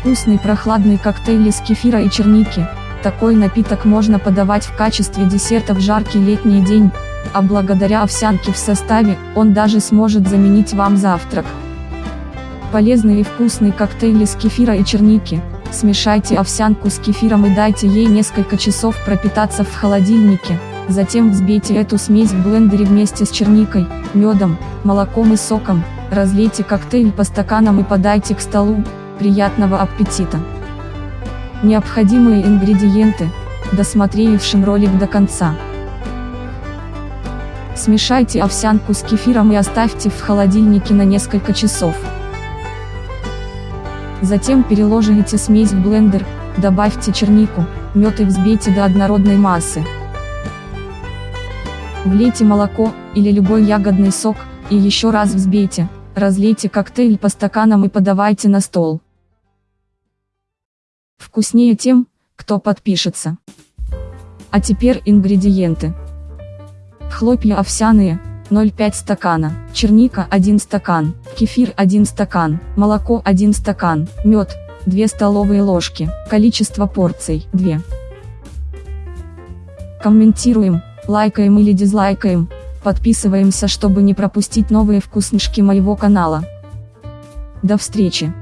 Вкусный прохладный коктейль из кефира и черники. Такой напиток можно подавать в качестве десерта в жаркий летний день, а благодаря овсянке в составе, он даже сможет заменить вам завтрак. Полезный и вкусный коктейль из кефира и черники. Смешайте овсянку с кефиром и дайте ей несколько часов пропитаться в холодильнике. Затем взбейте эту смесь в блендере вместе с черникой, медом, молоком и соком. Разлейте коктейль по стаканам и подайте к столу. Приятного аппетита! Необходимые ингредиенты, досмотревшим ролик до конца. Смешайте овсянку с кефиром и оставьте в холодильнике на несколько часов. Затем переложите смесь в блендер, добавьте чернику, мед и взбейте до однородной массы. Влейте молоко, или любой ягодный сок, и еще раз взбейте, разлейте коктейль по стаканам и подавайте на стол. Вкуснее тем, кто подпишется. А теперь ингредиенты. Хлопья овсяные, 0,5 стакана, черника 1 стакан, кефир 1 стакан, молоко 1 стакан, мед, 2 столовые ложки, количество порций 2. Комментируем, лайкаем или дизлайкаем, подписываемся чтобы не пропустить новые вкуснышки моего канала. До встречи!